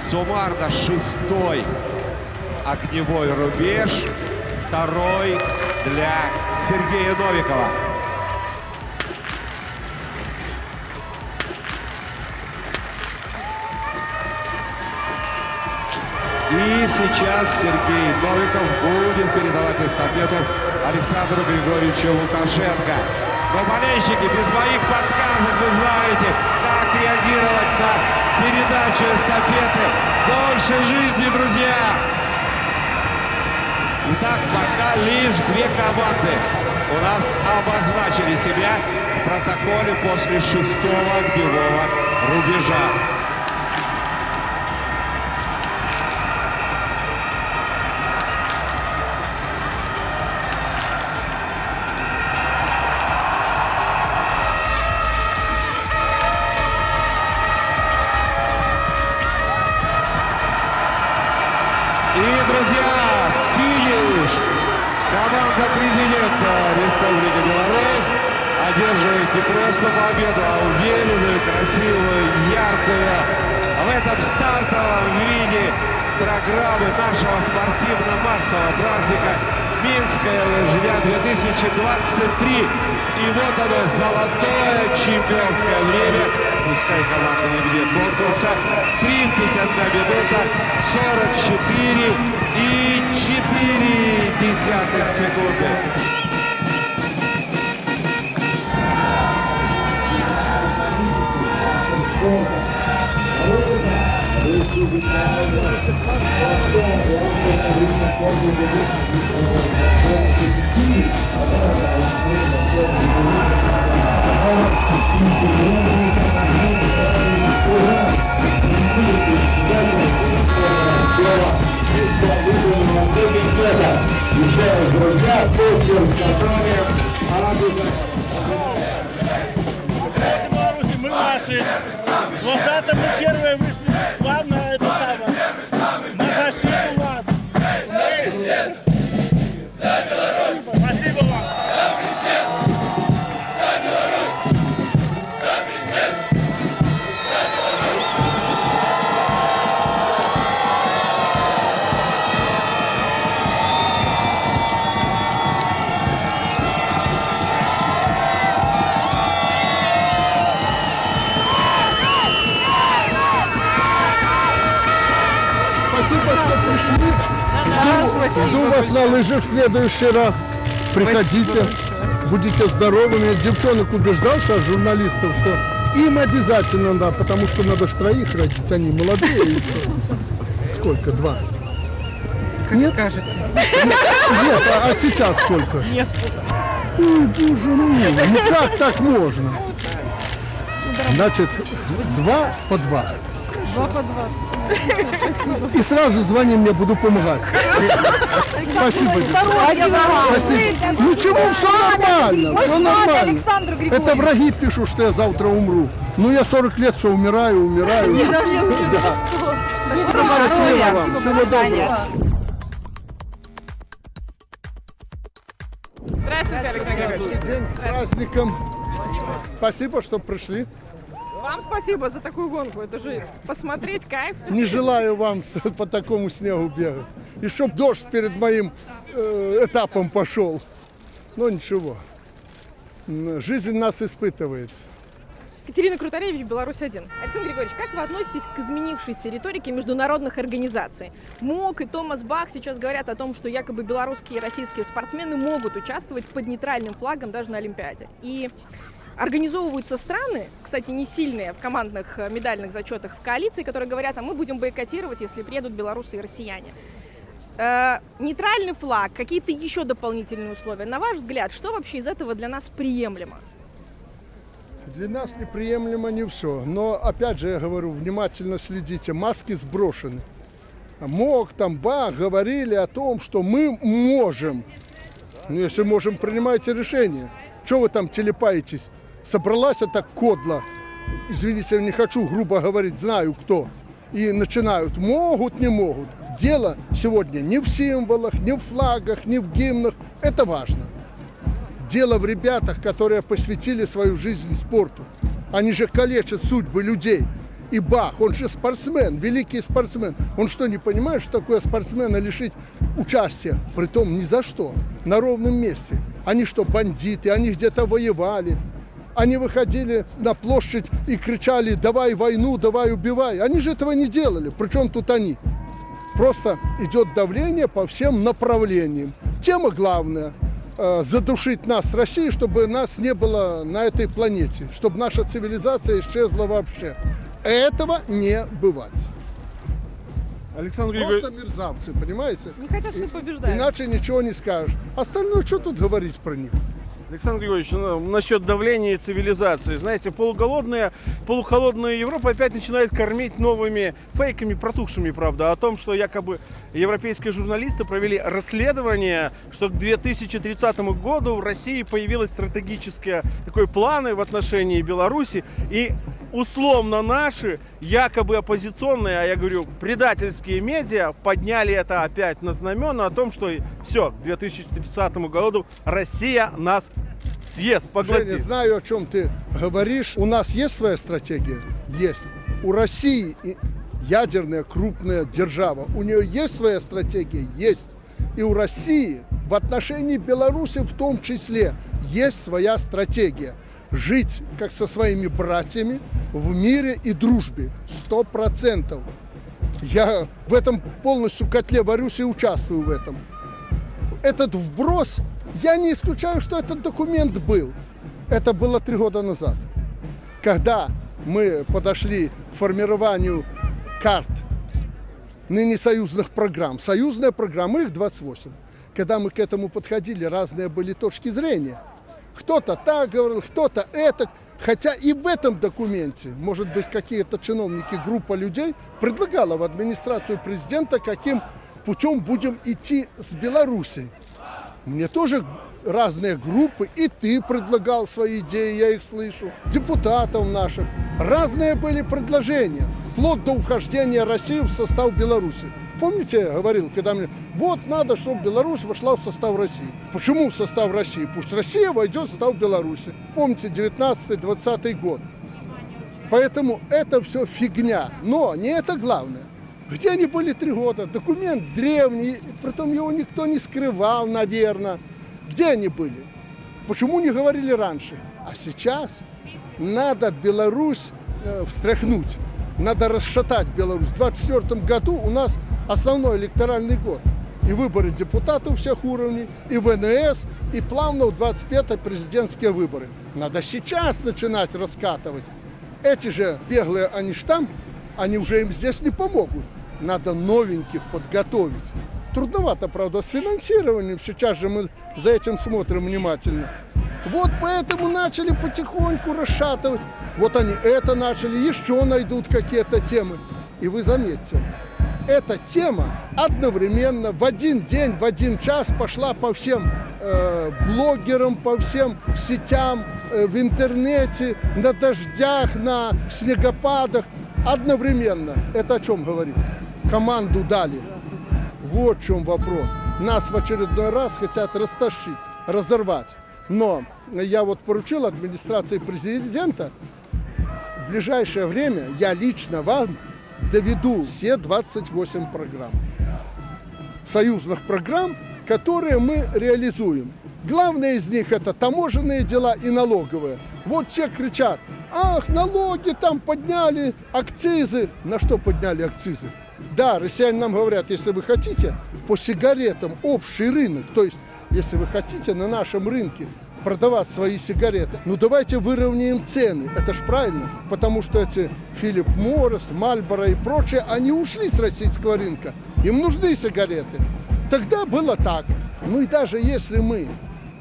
Speaker 10: Суммарно шестой огневой рубеж, второй для Сергея Новикова. Сейчас Сергей Новиков будет передавать эстафету Александру Григорьевичу Лукашенко. Но болельщики, без моих подсказок вы знаете, как реагировать на передачу эстафеты. Дольше жизни, друзья! Итак, пока лишь две команды у нас обозначили себя в протоколе после шестого огневого рубежа. 2023. И вот оно, золотое чемпионское время. Пускай командное где конкурса. 31 минута 44 и 4 десятых секунды.
Speaker 11: Беларуси, мы наши. 20 мы первые вышли. Главное это
Speaker 1: Жду, жду вас на лыжах в следующий раз. Приходите, будете здоровыми. Я девчонок убеждал сейчас, журналистов, что им обязательно надо, потому что надо ж троих родить, они молодые еще. Сколько? Два?
Speaker 12: Как
Speaker 1: Нет?
Speaker 12: скажете.
Speaker 1: Нет, а, а сейчас сколько?
Speaker 12: Нет.
Speaker 1: Ой, боже мой, ну как так можно? Значит, два по два.
Speaker 12: Два по двадцать.
Speaker 1: И сразу звони мне, буду помогать. Спасибо.
Speaker 12: Спасибо.
Speaker 1: Спасибо. Ничего, все нормально, все нормально.
Speaker 12: Александр Григорьевич.
Speaker 1: Это враги пишут, что я завтра умру. Ну, я 40 лет все умираю, умираю.
Speaker 12: Не?
Speaker 1: Счастливо вам. Всего доброго.
Speaker 13: Здравствуйте, Александр Григорьевич.
Speaker 1: День с праздником. Спасибо, что пришли.
Speaker 13: Вам спасибо за такую гонку. Это же посмотреть кайф.
Speaker 1: Не желаю вам по такому снегу бегать. И чтоб дождь перед моим э, этапом пошел. Но ничего. Жизнь нас испытывает.
Speaker 13: Катерина Крутаревич, Беларусь-1. Александр Григорьевич, как вы относитесь к изменившейся риторике международных организаций? МОК и Томас Бах сейчас говорят о том, что якобы белорусские и российские спортсмены могут участвовать под нейтральным флагом даже на Олимпиаде. И организовываются страны, кстати, не сильные в командных э, медальных зачетах в коалиции, которые говорят, а мы будем бойкотировать, если приедут белорусы и россияне. Э, нейтральный флаг, какие-то еще дополнительные условия. На ваш взгляд, что вообще из этого для нас приемлемо?
Speaker 1: Для нас неприемлемо не все. Но, опять же, я говорю, внимательно следите. Маски сброшены. МОК, там, БАХ говорили о том, что мы можем. Ну, если можем, принимайте решение. Чего вы там телепаетесь? Собралась эта кодла, извините, я не хочу грубо говорить, знаю кто. И начинают, могут, не могут. Дело сегодня не в символах, не в флагах, не в гимнах. Это важно. Дело в ребятах, которые посвятили свою жизнь спорту. Они же калечат судьбы людей. И Бах, он же спортсмен, великий спортсмен. Он что, не понимает, что такое спортсмена лишить участия? Притом ни за что, на ровном месте. Они что, бандиты, они где-то воевали. Они выходили на площадь и кричали «давай войну, давай убивай». Они же этого не делали. Причем тут они? Просто идет давление по всем направлениям. Тема главная э, задушить нас, России, чтобы нас не было на этой планете, чтобы наша цивилизация исчезла вообще. Этого не бывать.
Speaker 11: Александр
Speaker 1: Просто мерзавцы, понимаете?
Speaker 13: Не хотят, чтобы побеждали.
Speaker 1: Иначе ничего не скажешь. Остальное, что тут говорить про них?
Speaker 11: Александр Григорьевич, ну, насчет давления цивилизации. Знаете, полуголодная, полухолодная Европа опять начинает кормить новыми фейками, протухшими, правда, о том, что якобы европейские журналисты провели расследование, что к 2030 году в России появилось стратегические такой планы в отношении Беларуси, и условно наши, якобы оппозиционные, а я говорю, предательские медиа подняли это опять на знамена о том, что все, к 2030 году Россия нас
Speaker 1: Женя,
Speaker 11: поглотит.
Speaker 1: знаю, о чем ты говоришь. У нас есть своя стратегия? Есть. У России ядерная крупная держава. У нее есть своя стратегия? Есть. И у России в отношении Беларуси в том числе есть своя стратегия. Жить как со своими братьями в мире и дружбе. Сто процентов. Я в этом полностью котле варюсь и участвую в этом. Этот вброс, я не исключаю, что этот документ был. Это было три года назад. Когда мы подошли к формированию карт ныне союзных программ. Союзная программа, их 28. Когда мы к этому подходили, разные были точки зрения. Кто-то так говорил, кто-то это. Хотя и в этом документе, может быть, какие-то чиновники, группа людей предлагала в администрацию президента, каким путем будем идти с Белоруссией. Мне тоже разные группы, и ты предлагал свои идеи, я их слышу, депутатов наших. Разные были предложения, вплоть до вхождения России в состав Беларуси. Помните, я говорил, когда мне, вот надо, чтобы Беларусь вошла в состав России. Почему в состав России? Пусть Россия войдет в состав Беларуси. Помните, 19-20 год. Поэтому это все фигня. Но не это главное. Где они были три года? Документ древний, притом его никто не скрывал, наверное. Где они были? Почему не говорили раньше? А сейчас надо Беларусь э, встряхнуть, надо расшатать Беларусь. В 2024 году у нас основной электоральный год. И выборы депутатов всех уровней, и ВНС, и плавно в 25 президентские выборы. Надо сейчас начинать раскатывать. Эти же беглые, они ж они уже им здесь не помогут. Надо новеньких подготовить. Трудновато, правда, с финансированием. Сейчас же мы за этим смотрим внимательно. Вот поэтому начали потихоньку расшатывать. Вот они это начали, еще найдут какие-то темы. И вы заметьте, эта тема одновременно в один день, в один час пошла по всем э, блогерам, по всем сетям, э, в интернете, на дождях, на снегопадах. Одновременно. Это о чем говорит? Команду дали. Вот в чем вопрос. Нас в очередной раз хотят растащить, разорвать. Но я вот поручил администрации президента в ближайшее время я лично вам доведу все 28 программ. Союзных программ, которые мы реализуем. Главное из них это таможенные дела и налоговые. Вот те кричат, ах, налоги там подняли, акцизы. На что подняли акцизы? Да, россияне нам говорят, если вы хотите по сигаретам общий рынок, то есть если вы хотите на нашем рынке продавать свои сигареты, ну давайте выровняем цены. Это ж правильно, потому что эти Филипп Моррис, Мальборо и прочие, они ушли с российского рынка. Им нужны сигареты. Тогда было так. Ну и даже если мы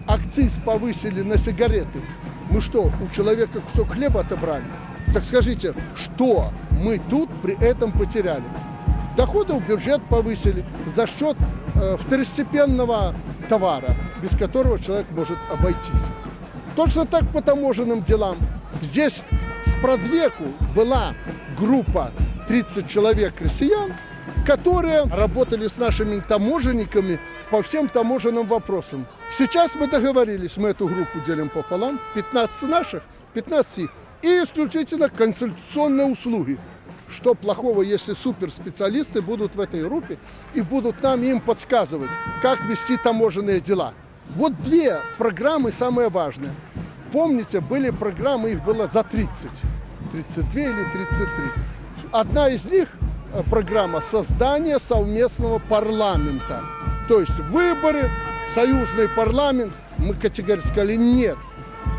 Speaker 1: акциз повысили на сигареты, мы что, у человека кусок хлеба отобрали? Так скажите, что мы тут при этом потеряли? Доходы в бюджет повысили за счет э, второстепенного товара, без которого человек может обойтись. Точно так по таможенным делам. Здесь с продвеку была группа 30 человек россиян, которые работали с нашими таможенниками по всем таможенным вопросам. Сейчас мы договорились, мы эту группу делим пополам, 15 наших, 15 их, и исключительно консультационные услуги. Что плохого, если суперспециалисты будут в этой группе и будут нам им подсказывать, как вести таможенные дела. Вот две программы самые важные. Помните, были программы, их было за 30, 32 или 33. Одна из них программа создания совместного парламента. То есть выборы, союзный парламент, мы категорически сказали нет.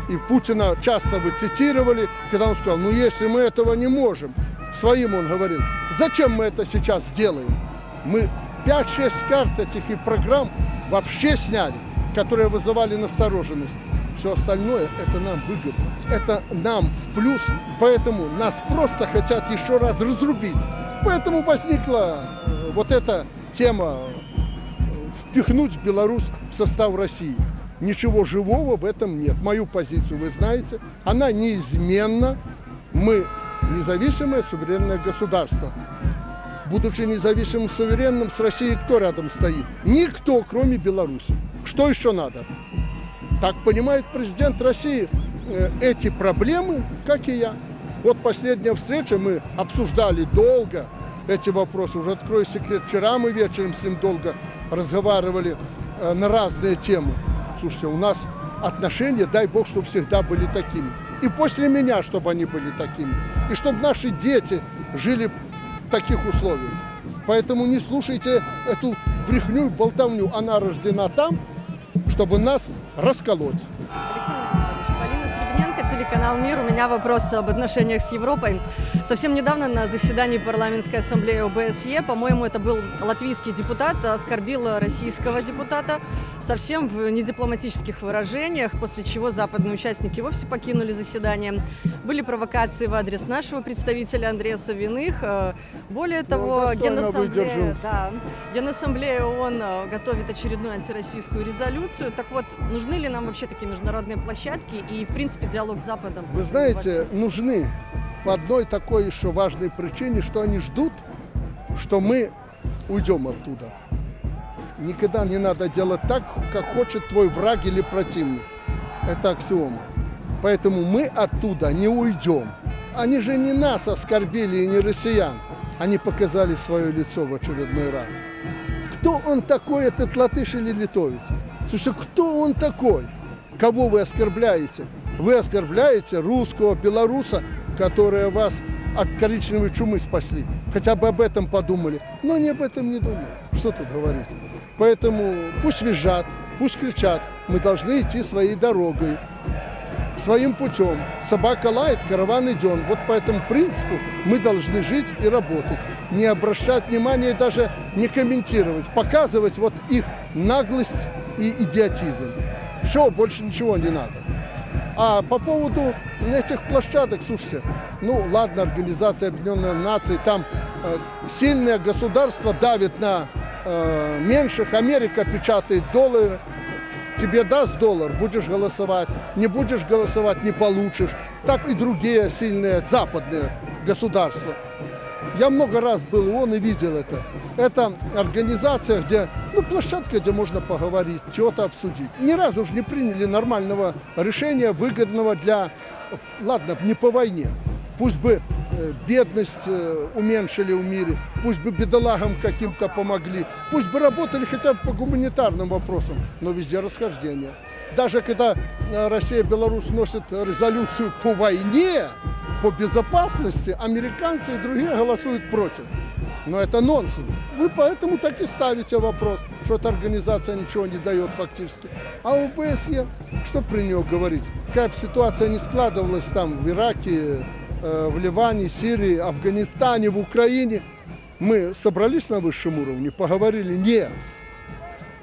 Speaker 1: И Путина часто вы цитировали, когда он сказал, ну если мы этого не можем, своим он говорил, зачем мы это сейчас делаем? Мы 5-6 карт этих и программ вообще сняли, которые вызывали настороженность. Все остальное это нам выгодно, это нам в плюс, поэтому нас просто хотят еще раз разрубить. Поэтому возникла э, вот эта тема э, впихнуть Беларусь в состав России. Ничего живого в этом нет. Мою позицию вы знаете, она неизменна. Мы независимое суверенное государство. Будучи независимым суверенным, с Россией кто рядом стоит? Никто, кроме Беларуси. Что еще надо? Так понимает президент России э, эти проблемы, как и я. Вот последняя встреча, мы обсуждали долго эти вопросы. Уже открою секрет, вчера мы вечером с ним долго разговаривали э, на разные темы. Слушайте, у нас отношения, дай бог, чтобы всегда были такими. И после меня, чтобы они были такими. И чтобы наши дети жили в таких условиях. Поэтому не слушайте эту брехню и болтовню. Она рождена там, чтобы нас расколоть.
Speaker 12: Телеканал «Мир». У меня вопрос об отношениях с Европой. Совсем недавно на заседании парламентской ассамблеи ОБСЕ, по-моему, это был латвийский депутат, оскорбил российского депутата совсем в недипломатических выражениях, после чего западные участники вовсе покинули заседание. Были провокации в адрес нашего представителя Андрея Савиных. Э, Более того,
Speaker 1: достойно выдержал.
Speaker 12: Генассамблея, да, Генассамблея ООН э, готовит очередную антироссийскую резолюцию. Так вот, нужны ли нам вообще такие международные площадки и, в принципе, диалог с Западом?
Speaker 1: Вы знаете, нужны по одной такой еще важной причине, что они ждут, что мы уйдем оттуда. Никогда не надо делать так, как хочет твой враг или противник. Это аксиома. Поэтому мы оттуда не уйдем. Они же не нас оскорбили и не россиян. Они показали свое лицо в очередной раз. Кто он такой, этот латыш или литовец? Слушайте, кто он такой? Кого вы оскорбляете? Вы оскорбляете русского, белоруса, которые вас от коричневой чумы спасли. Хотя бы об этом подумали. Но они об этом не думают. Что тут говорить? Поэтому пусть визжат, пусть кричат. Мы должны идти своей дорогой своим путем. Собака лает, караван идет. Вот по этому принципу мы должны жить и работать. Не обращать внимания и даже не комментировать. Показывать вот их наглость и идиотизм. Все, больше ничего не надо. А по поводу этих площадок, слушайте, ну ладно, Организация Объединенных Наций, там э, сильное государство давит на э, меньших, Америка печатает доллары, тебе даст доллар, будешь голосовать, не будешь голосовать, не получишь. Так и другие сильные западные государства. Я много раз был ООН и видел это. Это организация, где, ну, площадка, где можно поговорить, чего-то обсудить. Ни разу же не приняли нормального решения, выгодного для, ладно, не по войне. Пусть бы э, бедность э, уменьшили в мире, пусть бы бедолагам каким-то помогли, пусть бы работали хотя бы по гуманитарным вопросам, но везде расхождение. Даже когда э, Россия и Беларусь носят резолюцию по войне, по безопасности, американцы и другие голосуют против. Но это нонсенс. Вы поэтому так и ставите вопрос, что эта организация ничего не дает фактически. А ОБСЕ, что при нее говорить? Бы ситуация не складывалась там в Ираке, э, в Ливане, Сирии, Афганистане, в Украине, мы собрались на высшем уровне, поговорили, нет.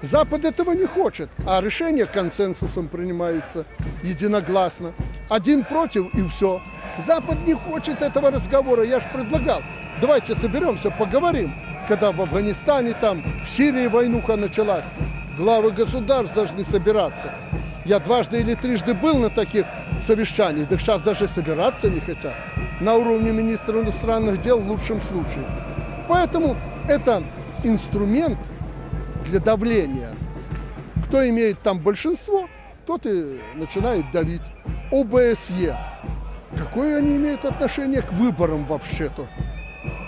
Speaker 1: Запад этого не хочет, а решения консенсусом принимаются единогласно. Один против и все. Запад не хочет этого разговора. Я же предлагал, давайте соберемся, поговорим. Когда в Афганистане, там, в Сирии войнуха началась, главы государств должны собираться. Я дважды или трижды был на таких совещаниях, так сейчас даже собираться не хотят. На уровне министра иностранных дел в лучшем случае. Поэтому это инструмент для давления. Кто имеет там большинство, тот и начинает давить. ОБСЕ. Какое они имеют отношение к выборам вообще-то?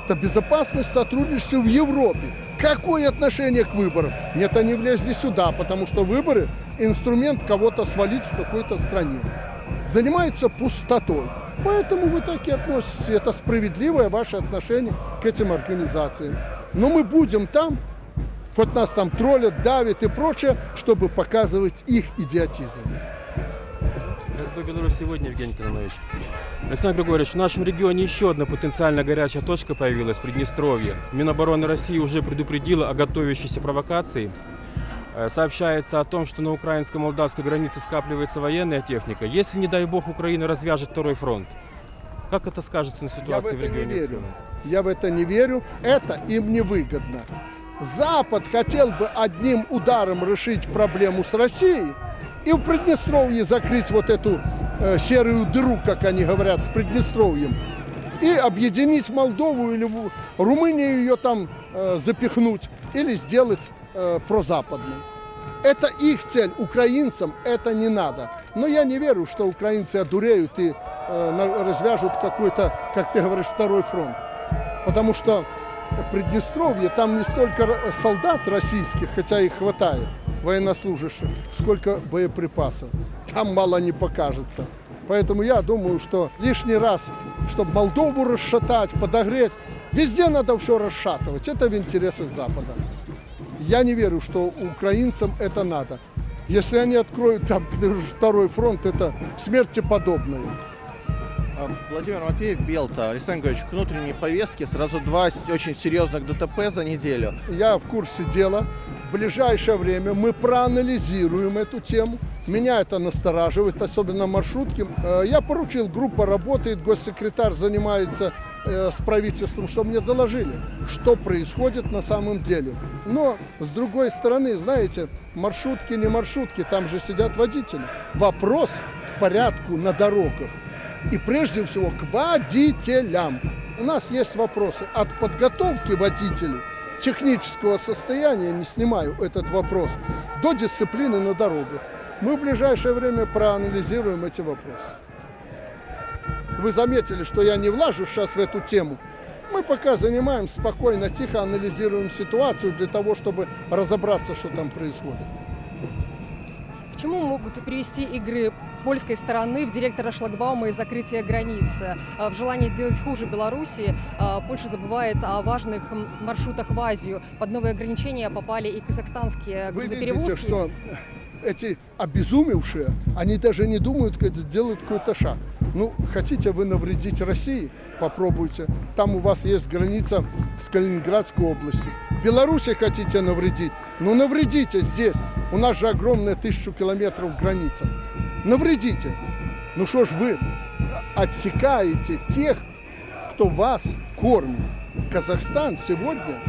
Speaker 1: Это безопасность сотрудничества в Европе. Какое отношение к выборам? Нет, они влезли сюда, потому что выборы – инструмент кого-то свалить в какой-то стране. Занимаются пустотой. Поэтому вы так и относитесь. Это справедливое ваше отношение к этим организациям. Но мы будем там, хоть нас там троллят, давят и прочее, чтобы показывать их идиотизм.
Speaker 14: Беларусь сегодня, Евгений Кононович. Александр Григорьевич, в нашем регионе еще одна потенциально горячая точка появилась в Приднестровье. Минобороны России уже предупредила о готовящейся провокации. Э, Сообщается о том, что на украинско-молдавской границе скапливается военная техника. Если, не дай бог, Украина развяжет второй фронт, как это скажется на
Speaker 1: Я в
Speaker 14: ситуации в,
Speaker 1: это не
Speaker 14: регионе? в
Speaker 1: верю. Я в это не верю. Это им не выгодно. Запад хотел бы одним ударом решить проблему с Россией и в Приднестровье закрыть вот эту э, серую дыру, как они говорят, с Приднестровьем. И объединить Молдову или Румынию ее там э, запихнуть или сделать э, прозападной. Это их цель. Украинцам это не надо. Но я не верю, что украинцы одуреют и э, развяжут какой-то, как ты говоришь, второй фронт. Потому что Приднестровье, там не столько солдат российских, хотя их хватает, военнослужащих, сколько боеприпасов. Там мало не покажется. Поэтому я думаю, что лишний раз, чтобы Молдову расшатать, подогреть, везде надо все расшатывать. Это в интересах Запада. Я не верю, что украинцам это надо. Если они откроют там второй фронт, это смерти подобное.
Speaker 15: А, Владимир Матвеев, Белта. Александр Григорьевич, к внутренней повестке сразу два очень серьезных ДТП за неделю.
Speaker 1: Я в курсе дела. В ближайшее время мы проанализируем эту тему. Меня это настораживает, особенно маршрутки. Э, Я поручил, группа работает, госсекретарь занимается э, с правительством, чтобы мне доложили, что происходит на самом деле. Но, с другой стороны, знаете, маршрутки не маршрутки, там же сидят водители. Вопрос порядку на дорогах и прежде всего к водителям. У нас есть вопросы от подготовки водителей, технического состояния, не снимаю этот вопрос, до дисциплины на дорогах. Мы в ближайшее время проанализируем эти вопросы. Вы заметили, что я не влажу сейчас в эту тему. Мы пока занимаемся спокойно, тихо анализируем ситуацию для того, чтобы разобраться, что там происходит.
Speaker 12: К чему могут привести игры польской стороны в директора шлагбаума и закрытие границ? Э, В желании сделать хуже Беларуси э, Польша забывает о важных маршрутах в Азию. Под новые ограничения попали и казахстанские
Speaker 1: Вы видите,
Speaker 12: грузоперевозки.
Speaker 1: что эти обезумевшие, они даже не думают, как сделать какой-то шаг. Ну, хотите вы навредить России? Попробуйте. Там у вас есть граница с Калининградской областью. Беларуси хотите навредить? Ну, навредите здесь. У нас же огромная тысячу километров граница. Навредите. Ну что ж вы отсекаете тех, кто вас кормит. Казахстан сегодня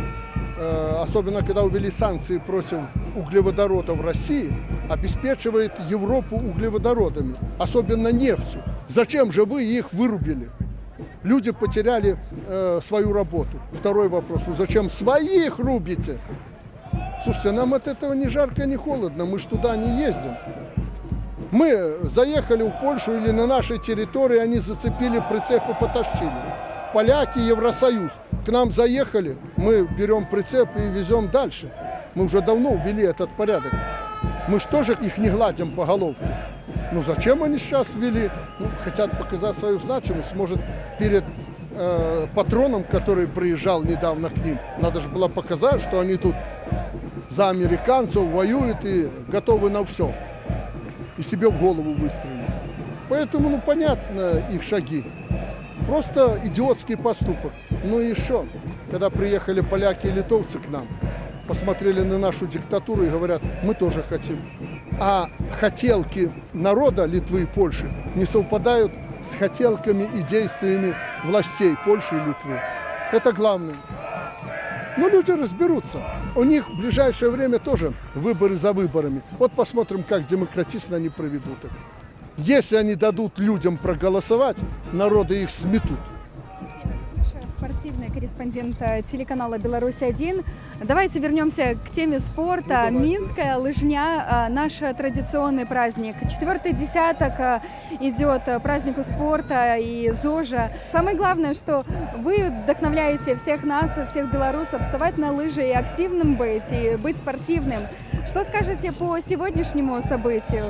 Speaker 1: особенно когда увели санкции против углеводородов России, обеспечивает Европу углеводородами, особенно нефтью. Зачем же вы их вырубили? Люди потеряли э, свою работу. Второй вопрос, ну зачем своих рубите? Слушайте, нам от этого ни жарко, ни холодно, мы ж туда не ездим. Мы заехали в Польшу или на нашей территории, они зацепили прицеп и потащили. Поляки, Евросоюз. К нам заехали, мы берем прицеп и везем дальше. Мы уже давно ввели этот порядок. Мы же тоже их не гладим по головке. Ну зачем они сейчас ввели? Ну, хотят показать свою значимость. Может, перед э, патроном, который приезжал недавно к ним, надо же было показать, что они тут за американцев воюют и готовы на все. И себе в голову выстрелить. Поэтому, ну, понятно их шаги. Просто идиотский поступок. Ну и еще, когда приехали поляки и литовцы к нам, посмотрели на нашу диктатуру и говорят, мы тоже хотим. А хотелки народа Литвы и Польши не совпадают с хотелками и действиями властей Польши и Литвы. Это главное. Но люди разберутся. У них в ближайшее время тоже выборы за выборами. Вот посмотрим, как демократично они проведут их. Если они дадут людям проголосовать, народы их сметут.
Speaker 16: Спортивный корреспондент э, телеканала «Беларусь-1». Давайте вернемся к теме спорта. Минская лыжня – э, наш традиционный праздник. Четвертый десяток э, идет празднику спорта и ЗОЖа. Самое главное, что вы вдохновляете всех нас, всех белорусов вставать на лыжи и активным быть, и быть спортивным. Что скажете по сегодняшнему событию?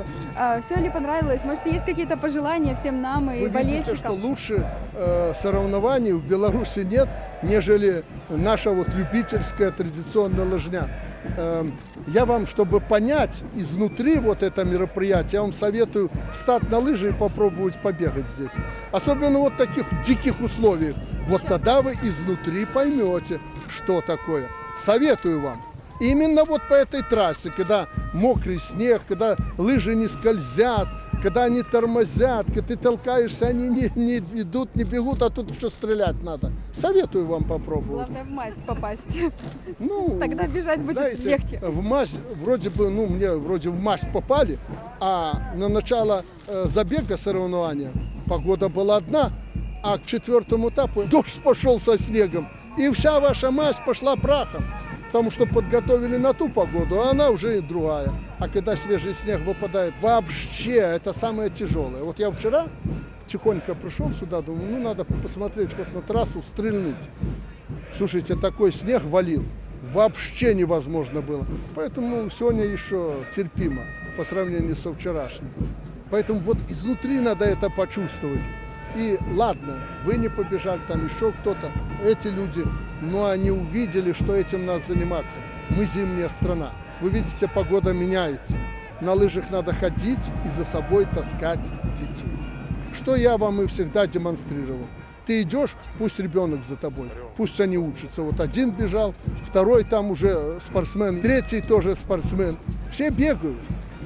Speaker 16: Все ли понравилось? Может, есть какие-то пожелания всем нам и
Speaker 1: Вы видите, что
Speaker 16: болельщикам?
Speaker 1: лучше э, соревнований в Беларуси нет, нежели наша вот любительская традиционная лыжня. Эм, я вам, чтобы понять изнутри вот это мероприятие, я вам советую встать на лыжи и попробовать побегать здесь. Особенно вот в таких диких условиях. Вот тогда вы изнутри поймете, что такое. Советую вам. Именно вот по этой трассе, когда мокрый снег, когда лыжи не скользят, когда они тормозят, когда ты толкаешься, они не, не идут, не бегут, а тут еще стрелять надо. Советую вам попробовать.
Speaker 16: Главное в мазь попасть.
Speaker 1: Ну,
Speaker 16: Тогда бежать будет
Speaker 1: Знаете,
Speaker 16: легче.
Speaker 1: в мазь, вроде бы, ну, мне вроде в мазь попали, а на начало э, забега соревнования погода была одна, а к четвертому этапу дождь пошел со снегом, и вся ваша мазь пошла прахом. Потому что подготовили на ту погоду, а она уже и другая. А когда свежий снег выпадает, вообще это самое тяжелое. Вот я вчера тихонько пришел сюда, думаю, ну надо посмотреть хоть на трассу, стрельнуть. Слушайте, такой снег валил, вообще невозможно было. Поэтому сегодня еще терпимо по сравнению со вчерашним. Поэтому вот изнутри надо это почувствовать. И ладно, вы не побежали, там еще кто-то, эти люди, но они увидели, что этим надо заниматься. Мы зимняя страна. Вы видите, погода меняется. На лыжах надо ходить и за собой таскать детей. Что я вам и всегда демонстрировал. Ты идешь, пусть ребенок за тобой, пусть они учатся. Вот один бежал, второй там уже спортсмен, третий тоже спортсмен. Все бегают,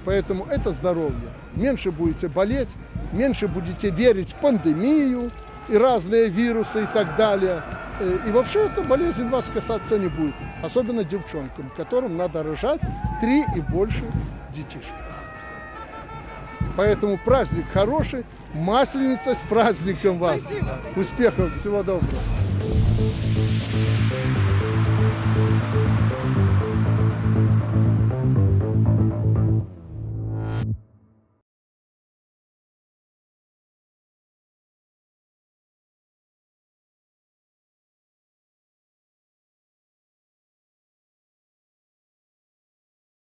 Speaker 1: поэтому это здоровье. Меньше будете болеть, меньше будете верить в пандемию и разные вирусы и так далее. Э, И вообще эта болезнь вас касаться не будет, особенно девчонкам, которым надо рожать три и больше детишек. Поэтому праздник хороший, масленица с праздником вас.
Speaker 13: Спасибо.
Speaker 1: Успехов, всего доброго.